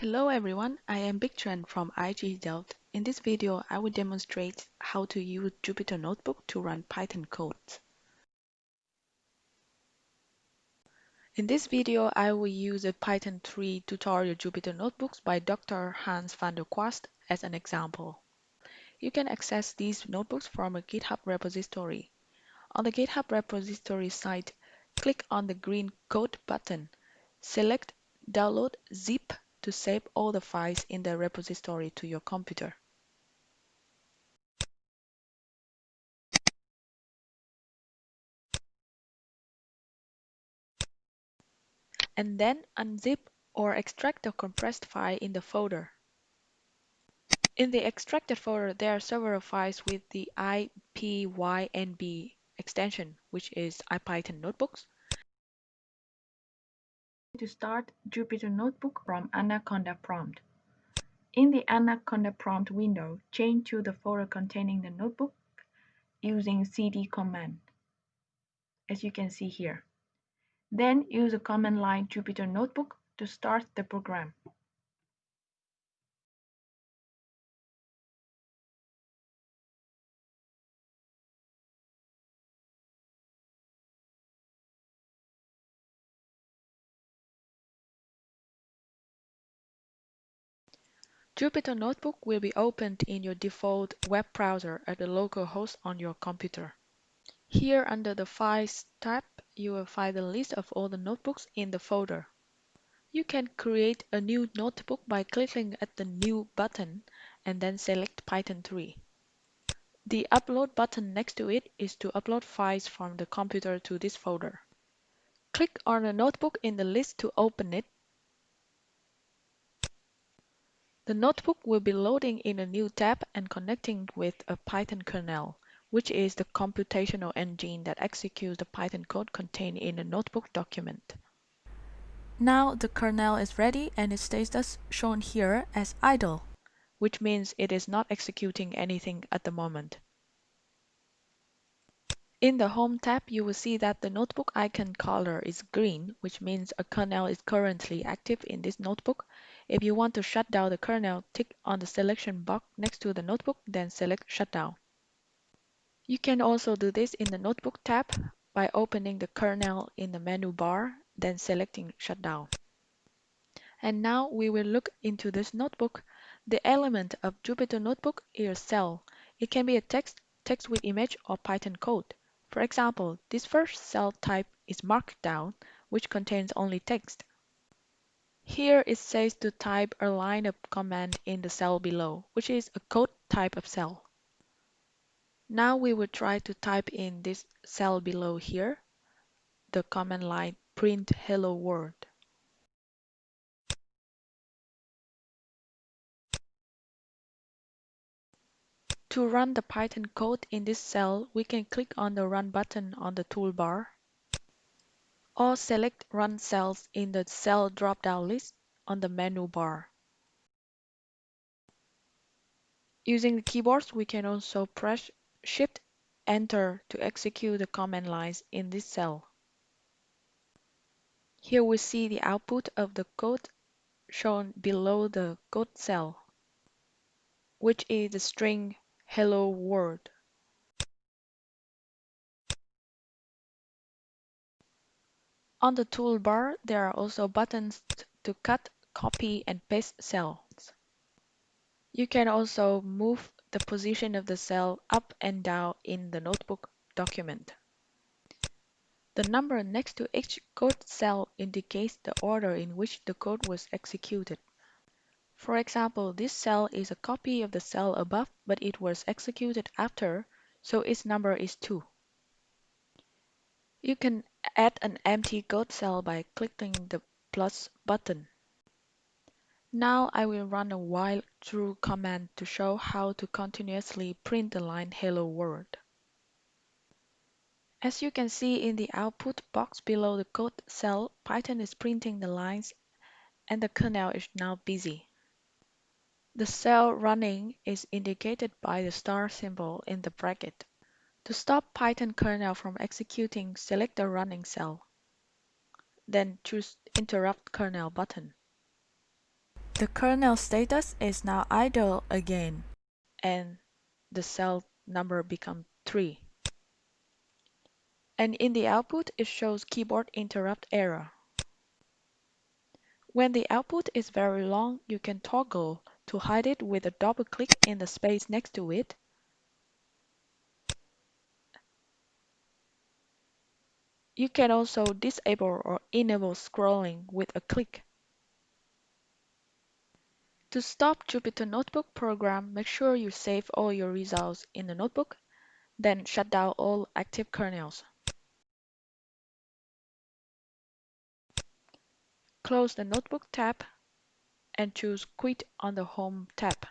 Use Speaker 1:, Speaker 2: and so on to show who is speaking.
Speaker 1: Hello everyone, I am Big Tran from IHE Delft. In this video, I will demonstrate how to use Jupyter Notebook to run Python codes. In this video, I will use a Python 3 tutorial Jupyter Notebooks by Dr. Hans van der Kwast as an example. You can access these notebooks from a GitHub repository. On the GitHub repository site, click on the green Code button. Select Download zip to save all the files in the repository to your computer. And then unzip or extract the compressed file in the folder. In the extracted folder, there are several files with the IPYNB extension, which is IPython notebooks. To start Jupyter Notebook from Anaconda prompt. In the Anaconda prompt window, change to the folder containing the notebook using cd command, as you can see here. Then use the command line Jupyter Notebook to start the program. Jupyter Notebook will be opened in your default web browser at the local host on your computer. Here under the Files tab, you will find the list of all the notebooks in the folder. You can create a new notebook by clicking at the New button and then select Python 3. The Upload button next to it is to upload files from the computer to this folder. Click on a notebook in the list to open it The notebook will be loading in a new tab and connecting with a Python kernel, which is the computational engine that executes the Python code contained in the notebook document. Now the kernel is ready and its status shown here as idle, which means it is not executing anything at the moment. In the Home tab, you will see that the notebook icon color is green, which means a kernel is currently active in this notebook if you want to shut down the kernel, tick on the selection box next to the notebook, then select Shutdown. You can also do this in the Notebook tab by opening the kernel in the menu bar, then selecting Shutdown. And now we will look into this notebook. The element of Jupyter Notebook is cell. It can be a text, text with image, or Python code. For example, this first cell type is Markdown, which contains only text. Here it says to type a line of command in the cell below, which is a code type of cell. Now we will try to type in this cell below here, the command line print hello world. To run the Python code in this cell, we can click on the Run button on the toolbar or select Run Cells in the Cell drop-down list on the menu bar. Using the keyboards, we can also press Shift Enter to execute the command lines in this cell. Here we see the output of the code shown below the code cell, which is the string hello world. On the toolbar, there are also buttons to cut, copy, and paste cells. You can also move the position of the cell up and down in the notebook document. The number next to each code cell indicates the order in which the code was executed. For example, this cell is a copy of the cell above, but it was executed after, so its number is 2. You can add an empty code cell by clicking the plus button. Now I will run a while True command to show how to continuously print the line hello world. As you can see in the output box below the code cell, Python is printing the lines and the kernel is now busy. The cell running is indicated by the star symbol in the bracket. To stop Python kernel from executing, select the running cell. Then choose Interrupt Kernel button. The kernel status is now idle again, and the cell number becomes 3. And in the output, it shows keyboard interrupt error. When the output is very long, you can toggle to hide it with a double click in the space next to it. You can also disable or enable scrolling with a click. To stop Jupyter Notebook program, make sure you save all your results in the notebook, then shut down all active kernels. Close the Notebook tab and choose Quit on the Home tab.